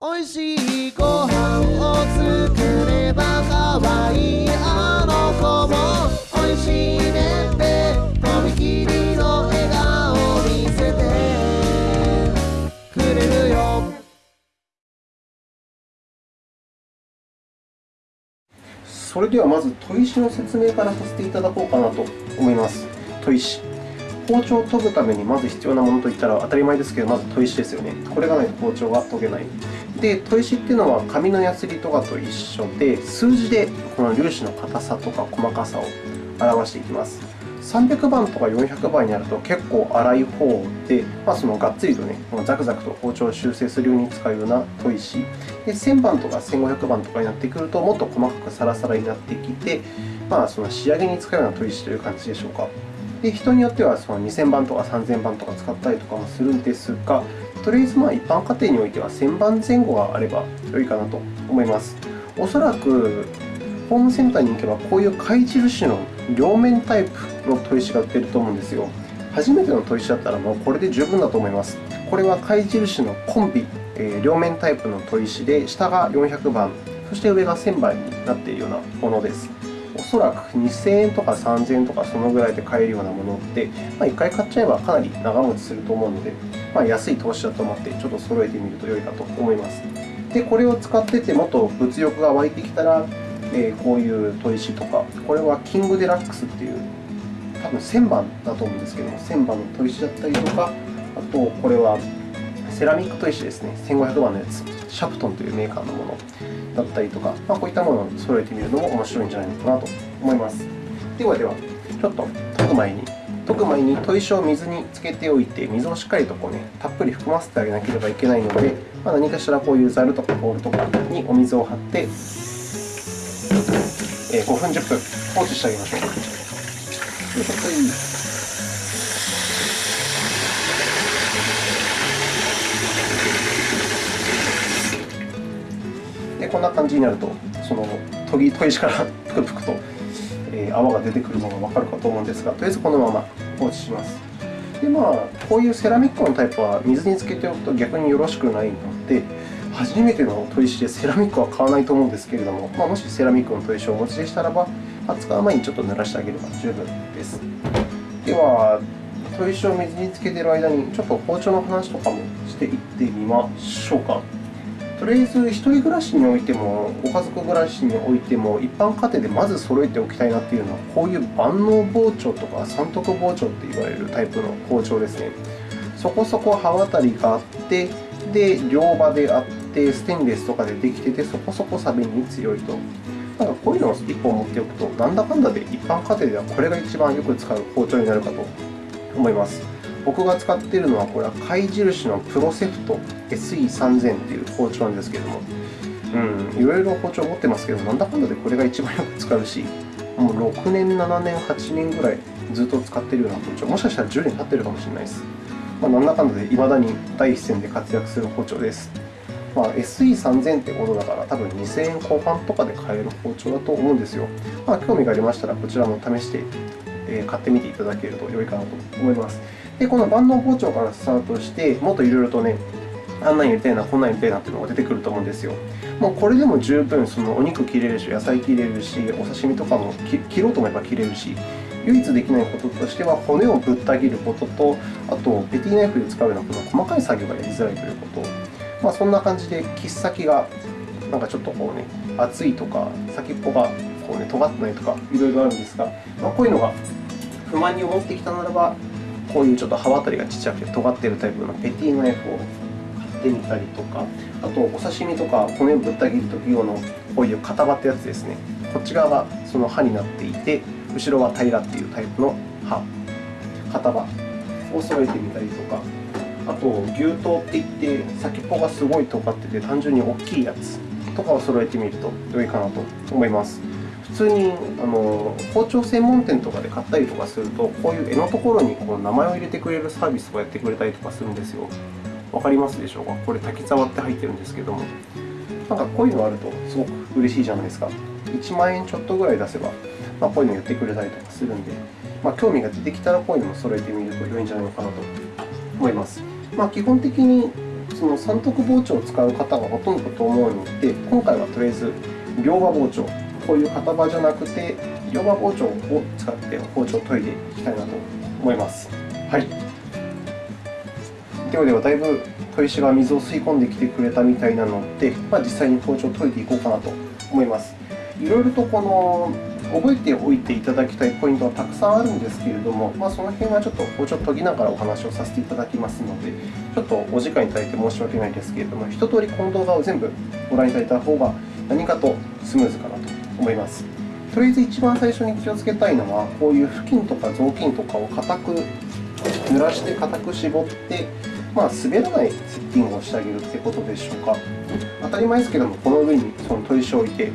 おいしいご飯を作ればかわいいあの子もおいしいねってとびきりの笑顔見せてくれるよ。それではまず砥石の説明からさせていただこうかなと思います。砥石。包丁を研ぐためにまず必要なものといったら当たり前ですけどまず砥石ですよね。これがないと包丁が研げない。で砥石っていうのは紙のヤスリとかと一緒で数字でこの粒子の硬さとか細かさを表していきます。300番とか400番になると結構粗い方で、まあ、そのがっつりとね、ザクザクと包丁を修正するように使うような砥石。で1000番とか1500番とかになってくるともっと細かくサラサラになってきて、まあ、その仕上げに使うような砥石という感じでしょうか。で人によってはその2000番とか3000番とか使ったりとかもするんですがとりあえずまあ一般家庭においては1000番前後があれば良いかなと思います。おそらくホームセンターに行けばこういう貝印の両面タイプの砥石が売ってると思うんですよ。初めての砥石だったらもうこれで十分だと思います。これは貝印のコンビ、えー、両面タイプの砥石で下が400番そして上が1000番になっているようなものです。おそらく2000円とか3000円とかそのぐらいで買えるようなものって、まあ、1回買っちゃえばかなり長持ちすると思うので、まあ、安い投資だと思ってちょっと揃えてみると良いかと思います。でこれを使っててもっと物欲が湧いてきたらえー、こういう砥石とか、これはキングデラックスっていう、多分1000番だと思うんですけども、1000番の砥石だったりとか、あとこれはセラミック砥石ですね、1500番のやつ、シャプトンというメーカーのもの。だったりとか、まあ、こういったものを揃えてみるのも面白いんじゃないのかなと思います。ではでは、ちょっと研ぐ前に、研ぐ前に砥石を水につけておいて、水をしっかりとこう、ね、たっぷり含ませてあげなければいけないので、まあ、何かしらこういうザルとかボウルとかにお水を張って、えー、5分、10分放置してあげましょう。でこんな感じになると、その研ぎ研石からぷくぷくと、泡が出てくるのがわかるかと思うんですが、とりあえずこのまま放置します。でまあ、こういうセラミックのタイプは水につけておくと逆によろしくないので、初めての砥石でセラミックは買わないと思うんですけれども、まあ、もしセラミックの砥石をお持ちでしたらば、まあ、使う前にちょっと濡らしてあげれば十分です。では、砥石を水につけている間に、ちょっと包丁の話とかもしていってみましょうか。とりあえず、1人暮らしにおいても、ご家族暮らしにおいても、一般家庭でまず揃えておきたいなっていうのは、こういう万能包丁とか三徳包丁って言われるタイプの包丁ですね。そこそこ刃渡りがあって、で、両刃であって、ステンレスとかでできてて、そこそこ錆に強いと。だからこういうのを1本持っておくと、なんだかんだで一般家庭ではこれが一番よく使う包丁になるかと思います。僕が使っているのは、これは貝印のプロセプト SE3000 という包丁なんですけれども、うん、いろいろ包丁持ってますけど、なんだかんだでこれが一番よく使うし、もう6年、7年、8年ぐらいずっと使っているような包丁、もしかしたら10年経ってるかもしれないです。まあ、なんだかんだで未だに第一線で活躍する包丁です。まあ、SE3000 ってことだから、多分2000円後半とかで買える包丁だと思うんですよ。まあ、興味がありましたら、こちらも試して、買ってみていただけると良いかなと思います。で、この万能包丁からスタートして、もっといろいろとね、あんなんやりたいな、こんなんやりたいなっていうのが出てくると思うんですよ。もうこれでも十分そのお肉切れるし、野菜切れるし、お刺身とかも切ろうと思えば切れるし、唯一できないこととしては、骨をぶった切ることと、あと、ペティナイフで使うようなこの細かい作業がやりづらいということ。まあ、そんな感じで切っ先がなんかちょっとこうね厚いとか先っぽがこうね尖ってないとかいろいろあるんですが、まあ、こういうのが不満に思ってきたならばこういうちょっと刃渡りがちっちゃくて尖っているタイプのペティナイフを買ってみたりとかあとお刺身とか骨をぶった切る時用のこういう型刃ってやつですねこっち側がその刃になっていて後ろは平らっていうタイプの刃型刃を揃えてみたりとかあと牛刀っていって先っぽがすごい尖ってて単純に大きいやつとかを揃えてみると良いかなと思います。普通にあの包丁専門店とかで買ったりとかすると、こういう柄のところにこう名前を入れてくれるサービスをやってくれたりとかするんですよ。わかりますでしょうか？これ、滝沢って入ってるんですけども。なんかこういうのあるとすごく嬉しいじゃないですか。1万円ちょっとぐらい出せば、まあ、こういうのやってくれたりとかするんで、まあ、興味が出てきたらこういうのも揃えてみると良いんじゃないのかなと思います。まあ、基本的にその三徳包丁を使う方がほとんどと思うので、今回はとりあえず両刃包丁、こういう片刃じゃなくて、両刃包丁を使って包丁を研いでいきたいなと思います。はい。ではでは、だいぶ砥石が水を吸い込んできてくれたみたいなので、まあ、実際に包丁を研いでいこうかなと思います。いろいろとこの覚えておいていただきたいポイントはたくさんあるんですけれども、まあ、その辺はちょっと包丁を研ぎながらお話をさせていただきますので、ちょっとお時間いただいて申し訳ないですけれども、一通りこの動画を全部ご覧いただいた方が何かとスムーズかなと思います。とりあえず一番最初に気をつけたいのは、こういう布巾とか雑巾とかを固く濡らして固く絞って、まあ、滑らないセッティングをしてあげるということでしょうか。当たり前ですけども、この上にその砥石を置いて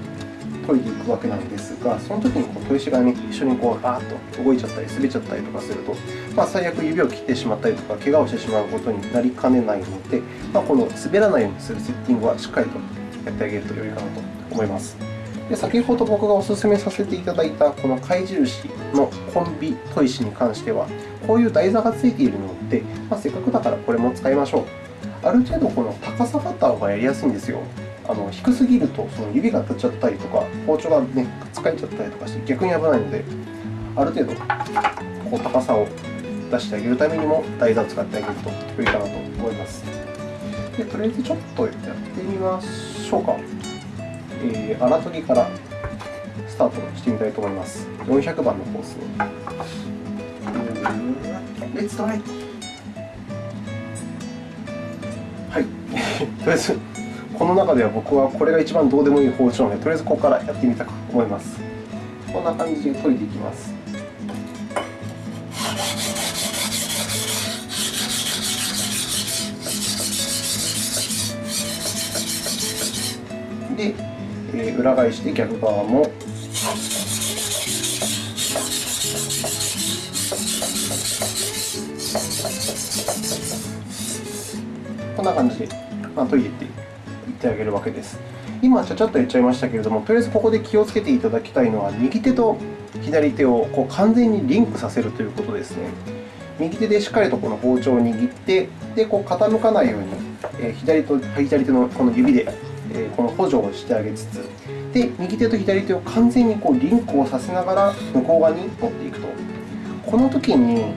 研いでいくわけなんですが、その時にこう砥石が、ね、一緒にこうバーッと動いちゃったり、滑っちゃったりとかすると、まあ、最悪指を切ってしまったりとか、怪我をしてしまうことになりかねないので、まあ、この滑らないようにするセッティングはしっかりとやってあげると良いかなと思います。で先ほど僕がお勧めさせていただいたこの貝印のコンビ砥石に関しては、こういう台座がついているので、まあ、せっかくだからこれも使いましょう。ある程度この高さ方がやりやすいんですよ。あの低すぎるとその指が当たっちゃったりとか、包丁がね、使えちゃったりとかして逆に危ないので、ある程度こう高さを出してあげるためにも台座を使ってあげると良いかなと思います。でとりあえずちょっとやってみましょうか。えー、荒研ぎからスタートしてみたいと思います。400番のコースね。レッツトライはい。とりあえず、この中では僕はこれが一番どうでもいい包丁なので、とりあえずここからやってみたく思います。こんな感じで研いでいきます。で、えー裏返して逆側もこんな感じで、まあ、研いでっていってあげるわけです。今、ちゃちゃっと言っちゃいましたけれども、とりあえずここで気をつけていただきたいのは、右手と左手をこう完全にリンクさせるということですね。右手でしっかりとこの包丁を握って、でこう傾かないように、えー左と左手のこの指で、えこの補助をしてあげつつ、で右手と左手を完全にこうリンクをさせながら向こう側に持っていくと。この時に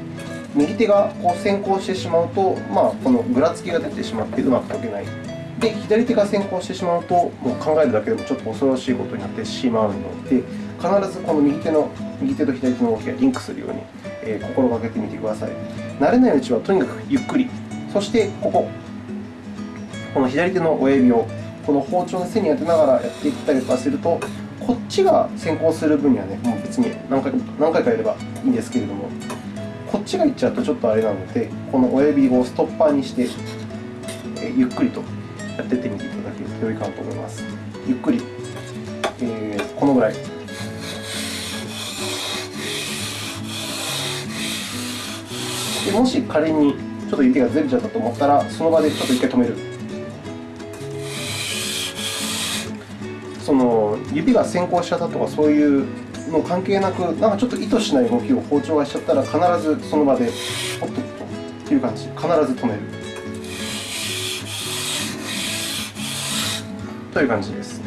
右手がこう先行してしまうと、まあ、このぐらつきが出てしまってうまく研げない。で、左手が先行してしまうと、もう考えるだけでもちょっと恐ろしいことになってしまうので、必ずこの右手の右手と左手の動きがリンクするように、えー心がけてみてください。慣れないうちはとにかくゆっくり、そしてここ、この左手の親指をこの包丁の背に当てながらやっていったりとかすると、こっちが先行する分にはね、もう別に何回何回かやればいいんですけれども、こっちがいっちゃうとちょっとあれなので、この親指をストッパーにして、えゆっくりとやっていってみていただけると良いかなと思います。ゆっくり、えーこのぐらい。でもし仮にちょっと指がずれちゃったと思ったら、その場でちょっと一回止める。その指が先行しちゃったとかそういうの関係なく、なんかちょっと意図しない動きを包丁がしちゃったら、必ずその場でポッとっていう感じ、必ず止める。という感じです。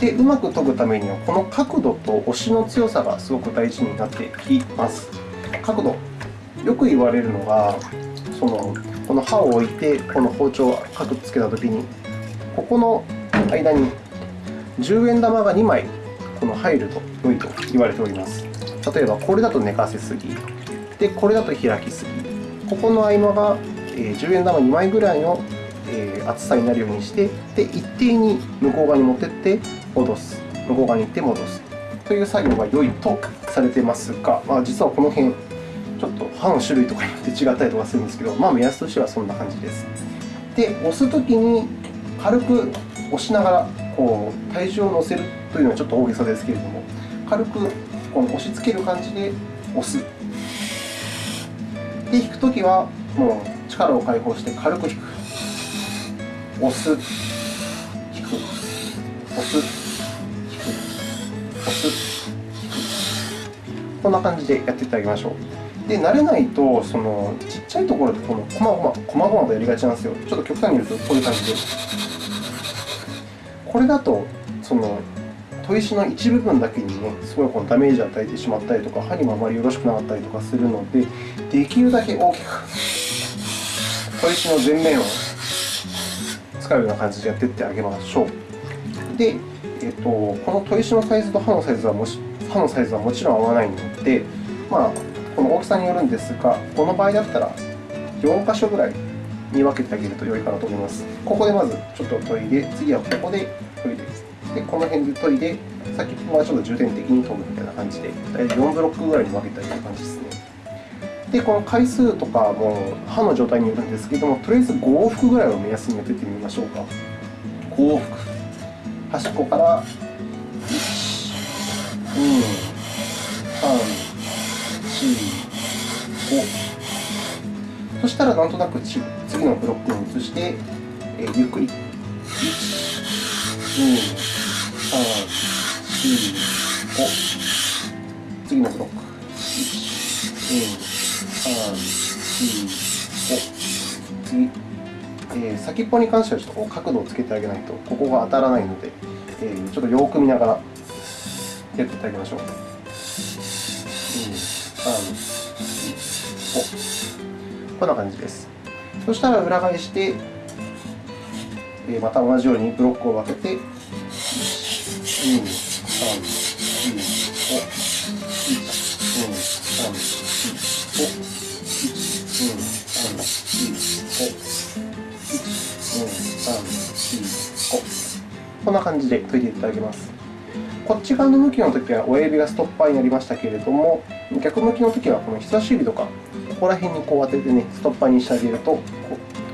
で、うまく研ぐためには、この角度と押しの強さがすごく大事になってきます。角度、よく言われるのが、そのこの刃を置いて、この包丁を角つけたときに、ここの間に10円玉が2枚この入ると良いと言われております。例えば、これだと寝かせすぎ、でこれだと開きすぎ、ここの合間が10円玉2枚ぐらいの厚さになるようにして、で一定に向こう側に持ってって戻す、向こう側に行って戻すという作業が良いとされていますが、まあ、実はこの辺、ちょっと刃の種類とかによって違ったりとかするんですけど、まあ、目安としてはそんな感じです。で、押すときに軽く押しながらこう体重を乗せるというのはちょっと大げさですけれども、軽くこの押し付ける感じで押す。で、引くときはもう力を解放して軽く引く。押す、引く、押す、引く、押す、引く。こんな感じでやっていただきましょう。で慣れないとそのちっちゃいところでこのこまごまこまごまとやりがちなんですよちょっと極端に言うとこういう感じでこれだとその砥石の一部分だけにねすごいこのダメージを与えてしまったりとか針もあまりよろしくなかったりとかするのでできるだけ大きく砥石の全面を使うような感じでやっていってあげましょう。で、えっと、この砥石のサイズと刃のサイズはもし刃のサイズはもちろん合わないので、まあ、この大きさによるんですがこの場合だったら4箇所ぐらいに分けてあげると良いかなと思います。ここでまずちょっと研いで次はここで研いででこの辺で研いで先っぽはちょっと重点的に研ぐみたいな感じで大体4ブロックぐらいに分けてあげる感じですね。でこの回数とかも刃の状態によるんですけれどもとりあえず5往復ぐらいを目安にやっていってみましょうか。5往復。端っこから1 2 3 4 5したらなんとなく次のブロックに移して、えー、ゆっくり。1 2 3 4 5次のブロック。1 2 3、4、5次、えー、先っぽに関してはちょっと角度をつけてあげないとここが当たらないので、えー、ちょっとよく見ながらやっていただきましょう。2、3、4、5こんな感じです。そしたら裏返して、え、また同じようにブロックを分けて、1、2、3、4、5、1、2、3、4、5、1。うん3。2。5こんな感じで研いでいただきます。こっち側の向きの時は親指がストッパーになりましたけれども、逆向きの時はこの人差し指とか、こら辺にこう当ててね、ストッパーにしてあげると、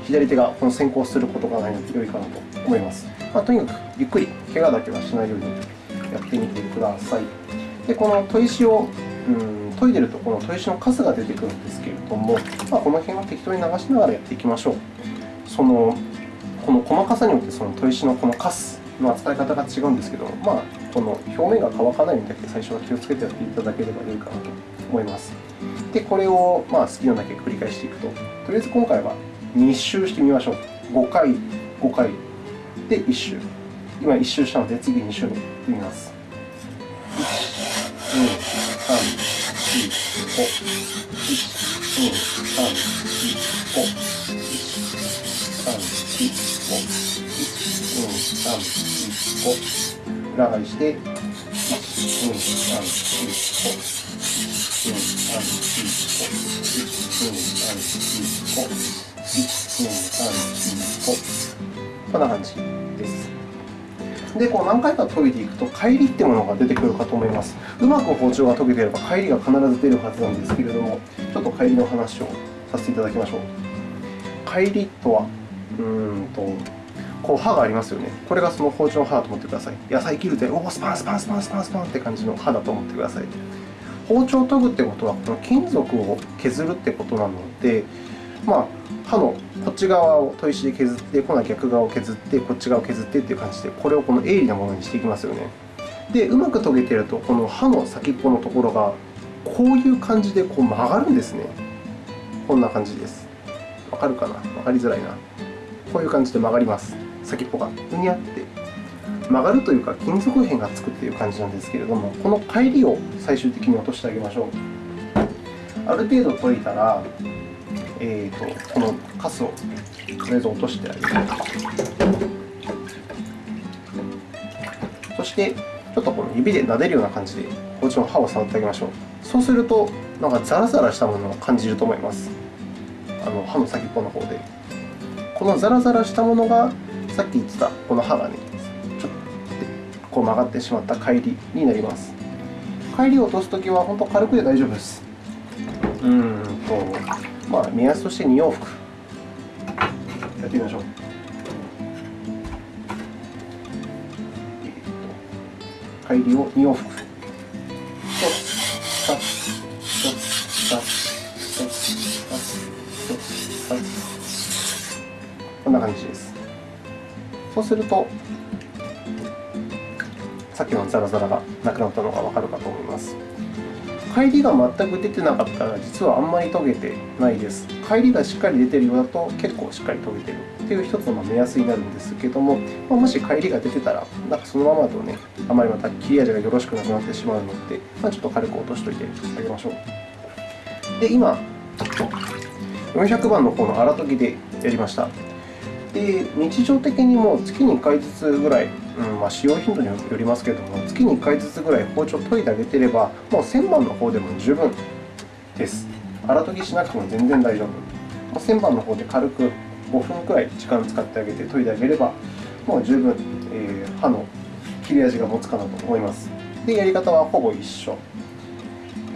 左手がこの先行することがないので良いかなと思います。まあ、とにかくゆっくり、怪我だけはしないようにやってみてください。で、この砥石をうん研いでるとこの砥石のカスが出てくるんですけれども、まあ、この辺は適当に流しながらやっていきましょう。そのこの細かさによってその砥石のこのカスの扱い方が違うんですけど、まあ、この表面が乾かないようにだけ最初は気をつけてやっていただければ良いかなと思います。で、これをまあ好きなだけ繰り返していくと、とりあえず今回は2周してみましょう。5回、5回で1周。今1周したので次2周目いってみます。1、2、3、4、5。1、2、3、4、5。1、3、4、5。5裏返して1、2、3、4、5こんな感じです。で、こう何回か研いでいくと、帰りってものが出てくるかと思います。うまく包丁が研げていれば、帰りが必ず出るはずなんですけれども、ちょっと帰りの話をさせていただきましょう。帰りとは、うんと、こう刃がありますよね。これがその包丁の刃だと思ってください。野菜切るで、おお、スパンスパンスパンスパンスパンって感じの刃だと思ってください。包丁を研ぐってことは、この金属を削るってことなので、まあ、刃のこっち側を砥石で削って、今度は逆側を削って、こっち側を削ってっていう感じで、これをこの鋭利なものにしていきますよね。で、うまく研げてると、この刃の先っぽのところが、こういう感じでこう曲がるんですね。こんな感じです。わかるかな？わかりづらいな。こういう感じで曲がります。先っぽがふにゃって曲がるというか金属片がつくという感じなんですけれどもこの帰りを最終的に落としてあげましょう。ある程度研いだら、えーと、このカスをとりあえず落としてあげる。そしてちょっとこの指で撫でるような感じで包丁の刃を触ってあげましょう。そうするとなんかザラザラしたものを感じると思います。あの刃の先っぽの方で。このザラザラしたものがさっき言ってたこの刃がね、こう曲がってしまった帰りになります。帰りを落とすときは本当軽くで大丈夫です。うんと、まあ、目安として2往復やってみましょう。帰りを2往復。こんな感じです。そうすると、さっきのザラザラがなくなったのがわかるかと思います。帰りが全く出てなかったら実はあんまり研げてないです。帰りがしっかり出てるようだと結構しっかり研げてるっていう一つの目安になるんですけども、ま、もし帰りが出てたらなんかそのままだとねあまりまた切れ味がよろしくなくなってしまうので、まあ、ちょっと軽く落としといてあげましょう。で今400番の方の荒研ぎでやりました。で日常的にも月に1回ずつぐらい、うんまあ、使用頻度によりますけれども月に1回ずつぐらい包丁を研いであげてればもう1000番の方でも十分です。荒研ぎしなくても全然大丈夫。1000番の方で軽く5分くらい時間使ってあげて研いであげればもう十分、えー、刃の切れ味が持つかなと思います。でやり方はほぼ一緒。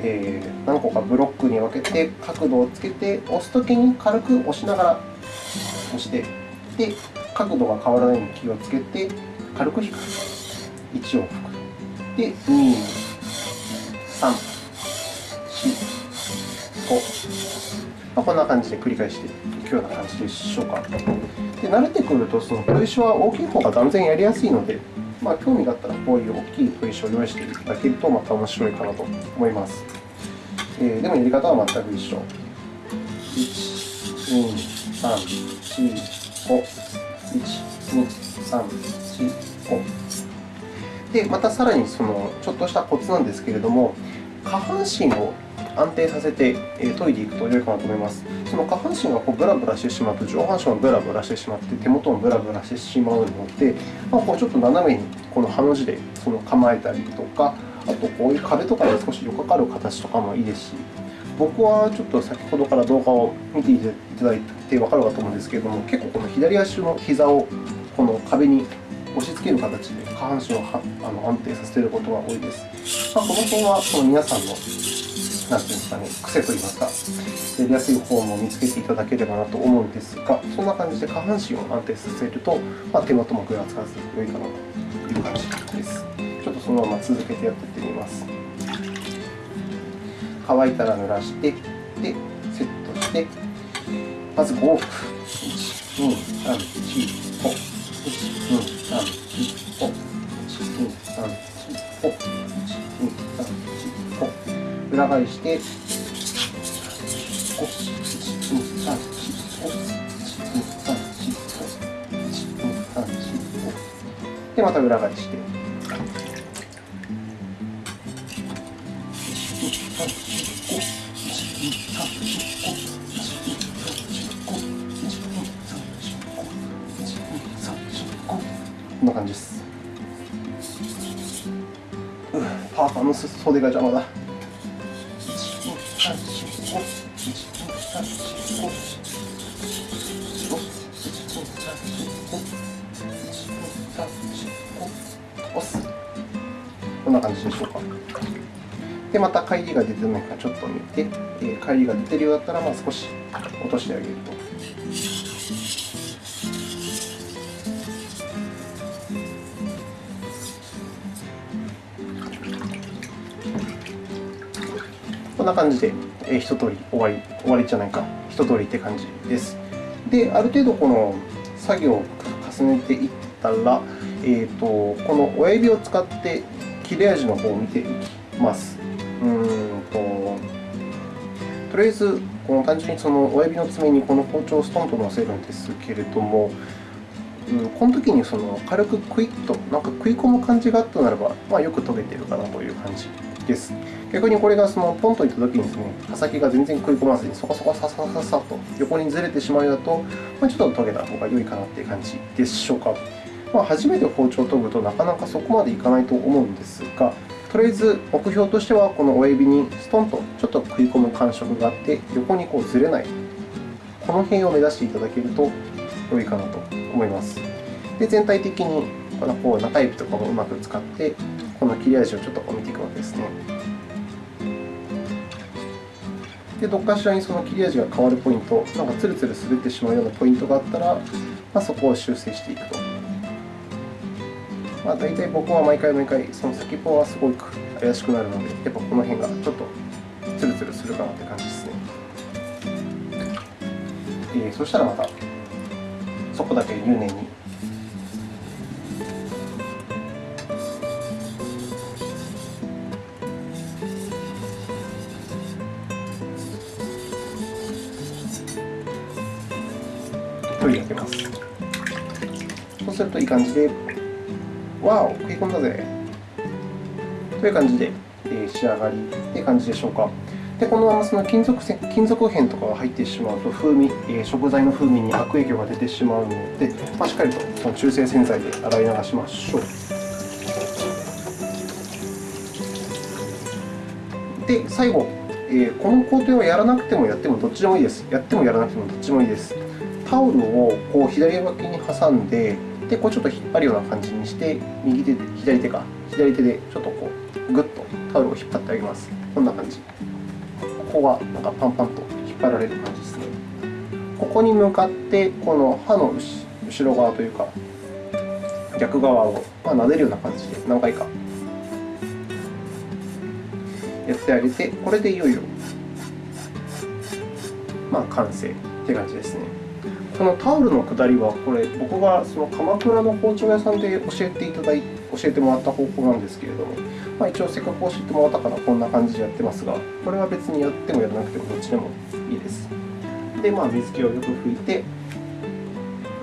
えー、何個かブロックに分けて角度をつけて押すときに軽く押しながら押してで角度が変わらないように気をつけて軽く引く1往復。で2 3 4 5、まあ、こんな感じで繰り返していくような感じでしょうかで慣れてくるとその砥石は大きい方が断然やりやすいのでまあ、興味があったらこういう大きい砥石を用意していただけるとまた面白いかなと思います。えー、でもやり方は全く一緒。1、2、3、4、5。1、2、3、4、5。で、またさらにそのちょっとしたコツなんですけれども、下半身を安定させて研いでいくと良いかなと思います。その下半身がこうブラブラしてしまうと、上半身もブラブラしてしまって、手元もブラブラしてしまうので、まあ、こうちょっと斜めにこのハの字でその構えたりとか、あとこういう壁とかで少しよかかる形とかもいいですし、僕はちょっと先ほどから動画を見ていただいて分かるかと思うんですけれども、結構この左足の膝をこの壁に押し付ける形で下半身をあの安定させていることが多いです。まあ、この辺はその皆さんのなんていうんですかね、癖といいますか、やりやすいフォームを見つけていただければなと思うんですが、そんな感じで下半身を安定させると、まあ、手元もぐらつかず良いかなという感じです。ちょっとそのまま続けてやっていってみます。乾いたら濡らして、で、セットして、まず5往復。1、2、3、4、5。1、2、3、4、5。1、2、3、4、5。1、2、3、4、5。裏返して、で、また裏返して。パーカーの袖が邪魔だ。こんな感じでしょうか。で、また帰りが出てないかちょっと見て、えー、帰りが出てるようだったら、まあ、少し落としてあげると。こんな感じで、えー、一通り終わり、終わりじゃないか、一通りって感じです。で、ある程度この作業を重ねていったら、えーと、この親指を使って切れ味の方を見ていきます。うんととりあえず、この単純にその親指の爪にこの包丁をストンと乗せるんですけれども、うん、この時にその軽くクイッとなんか食い込む感じがあったならば、まあ、よく研げているかなという感じです。逆にこれがそのポンといった時にですね、刃先が全然食い込まずにそこそこささささと横にずれてしまうようだと、まあ、ちょっと研げた方が良いかなという感じでしょうか。まあ、初めて包丁を研ぐとなかなかそこまでいかないと思うんですが、とりあえず目標としてはこの親指にストンとちょっと食い込む感触があって横にこうずれないこの辺を目指していただけると良いかなと思います。で全体的にこのこう中指とかもうまく使ってこの切れ味をちょっと見ていくわけですね。でどっかしらにその切れ味が変わるポイント、なんかツルツル滑ってしまうようなポイントがあったら、まあ、そこを修正していくと。まあ、大体僕は毎回毎回、その先っぽはすごく怪しくなるので、やっぱこの辺がちょっとツルツルするかなって感じですね。えー、そしたらまた、そこだけ入念に。取り上げますそうするといい感じで、わお、食い込んだぜという感じで、えー、仕上がりという感じでしょうか。でこのままその金属せ金属片とかが入ってしまうと風味、え、食材の風味に悪影響が出てしまうので、まあ、しっかりとその中性洗剤で洗い流しましょう。で最後、えー、この工程をやらなくてもやってもどっちでもいいです。やってもやらなくてもどっちでもいいです。タオルをこう左脇に挟んで、でこうちょっと引っ張るような感じにして、右手で左手か、左手でちょっとこうぐっとタオルを引っ張ってあげます。こんな感じ。ここがなんかパンパンと引っ張られる感じですね。ここに向かってこの刃の後ろ側というか逆側をま撫でるような感じで何回かやってあげてこれでいよいよまあ完成って感じですね。このタオルのくだりはこれ僕がその鎌倉の包丁屋さんで教えていただい教えてもらった方法なんですけれどもまあ、一応せっかく教えてもらったからこんな感じでやってますが、これは別にやってもやらなくてもどっちでもいいです。で、まあ、水気をよく拭いて、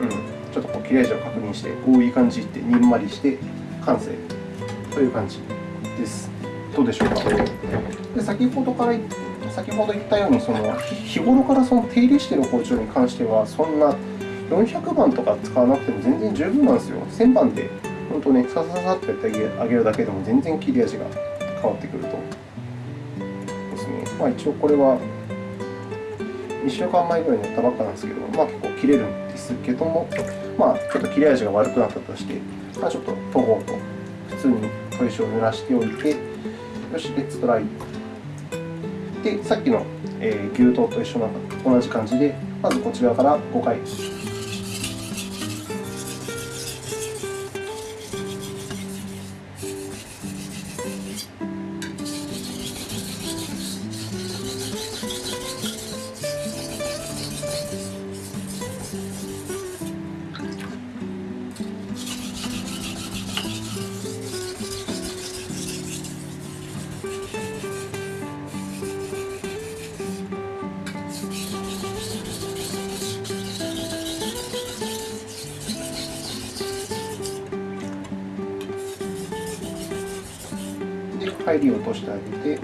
うん、ちょっとこう切れ味を確認して、こういい感じってにんまりして完成という感じです。どうでしょうか？で先ほどから先ほど言ったようにその日頃からその手入れしている包丁に関してはそんな400番とか使わなくても全然十分なんですよ。1000番で本当ね、さささっとやってあげるだけでも全然切れ味が変わってくると。ですね。まあ、一応これは2週間前ぐらいにやったばっかなんですけど、まあ、結構切れるんですけども、まあ、ちょっと切れ味が悪くなったとして、まあ、ちょっと研ごうと普通に砥石を濡らしておいて、よし、レッツトライ。で、さっきの、え牛刀と一緒な同じ感じで、まずこちらから5回入り落としてあげて。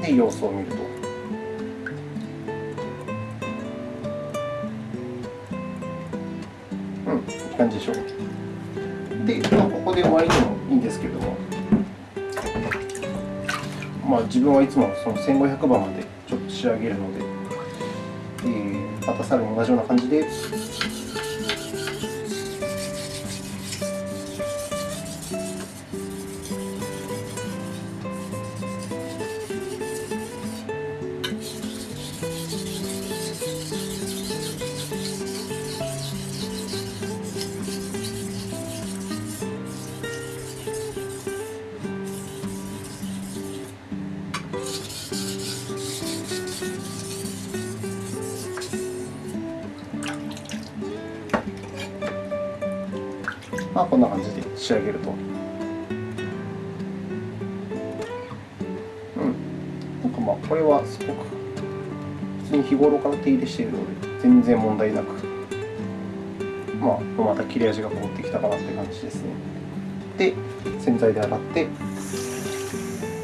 で様子を見ると。うんいい感じでしょ。うで、まあ、ここで終わりでもいいんですけれども。まあ自分はいつもその1500番までちょっと仕上げるので。またさらに同じような感じでまあ、これはすごく、普通に日頃から手入れしているので、全然問題なく、まあ、また切れ味が戻ってきたかなって感じですね。で、洗剤で洗って、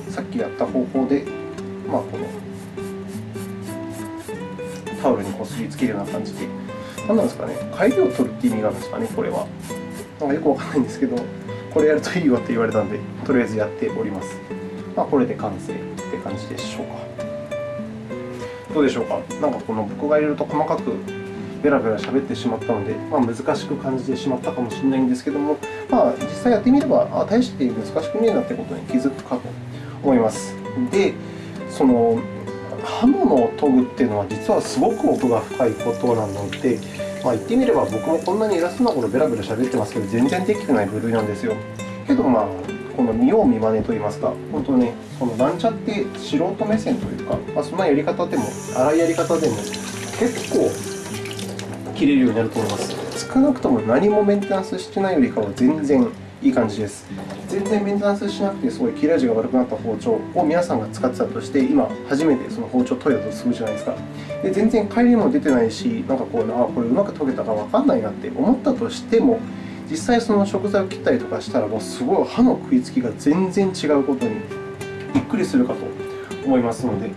さっきやった方法で、まあ、このタオルにこすりつけるような感じで、何なんですかね、帰りを取るって意味があるんですかね、これは。なんかよくわかんないんですけど、これやるといいよって言われたんで、とりあえずやっております。まあ、これで完成って感じでしょうか。どうでしょうか。なんかこの僕がいろいろと細かくベラベラ喋ってしまったので、まあ、難しく感じてしまったかもしれないんですけども、まあ、実際やってみれば、あ大して難しくねえなってことに気づくかと思います。で、その刃物を研ぐっていうのは実はすごく奥が深いことなので、まあ、言ってみれば僕もこんなに偉そうなことベラベラ喋ってますけど全然できてない部類なんですよけどまあこの見よう見まねと言いますか本当ねこのランチャって素人目線というか、まあ、そんなやり方でも荒いやり方でも結構切れるようになると思います少なくとも何もメンテナンスしてないよりかは全然いい感じです。全然メンテナンスしなくて、すごい切れ味が悪くなった包丁を皆さんが使ってたとして、今、初めてその包丁を研いだとするじゃないですか。で全然帰りも出てないし、なんかこう、あこれうまく研げたか分かんないなって思ったとしても、実際その食材を切ったりとかしたら、もうすごい歯の食いつきが全然違うことにびっくりするかと思いますので、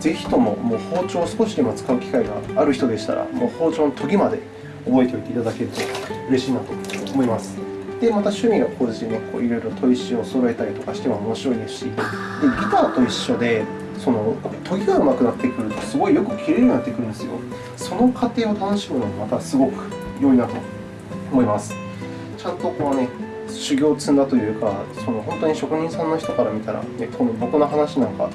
ぜひとももう包丁を少しでも使う機会がある人でしたら、もう包丁の研ぎまで覚えておいていただけると嬉しいなと思います。で、また趣味が高じてね、こういろいろ砥石を揃えたりとかしても面白いですし、でギターと一緒で、その研ぎが上手くなってくると、すごいよく切れるようになってくるんですよ。その過程を楽しむのもまたすごく良いなと思います。ちゃんとこうね、修行を積んだというか、その本当に職人さんの人から見たら、ね、この僕の話なんか、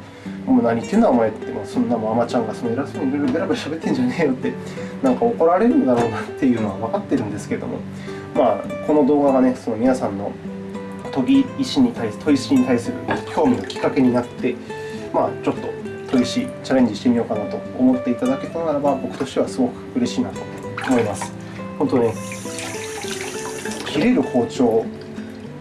もう何言ってんだお前って、もうそんなもんアマちゃんがその偉そうにいろいろベラベラ喋ってんじゃねえよって、なんか怒られるんだろうなっていうのは分かってるんですけども、まあ、この動画がね、その皆さんの研ぎ石に対す研石に対する興味のきっかけになって、まあ、ちょっと研石チャレンジしてみようかなと思っていただけたならば、僕としてはすごく嬉しいなと思います。本当ね、切れる包丁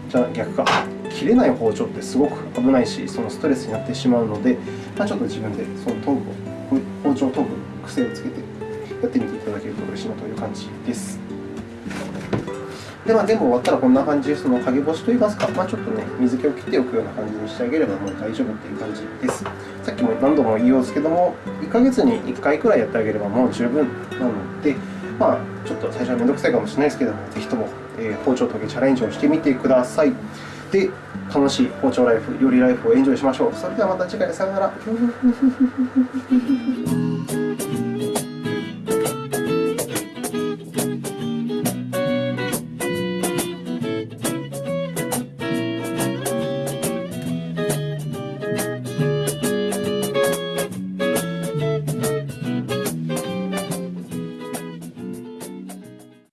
じゃ逆か。切れない包丁ってすごく危ないしそのストレスになってしまうので、まあ、ちょっと自分でその研ぐ包丁を研ぐ癖をつけてやってみていただけると嬉しいなという感じです。で、まあ、全部終わったらこんな感じでその陰干しといいますか、まあ、ちょっとね水気を切っておくような感じにしてあげればもう大丈夫っていう感じです。さっきも何度も言いますけども1ヶ月に1回くらいやってあげればもう十分なのでまあ、ちょっと最初はめんどくさいかもしれないですけども、ぜひとも、えー、包丁研ぎチャレンジをしてみてください。で、楽しい包丁ライフ、料理ライフをエンジョイしましょう。それではまた次回、さよなら。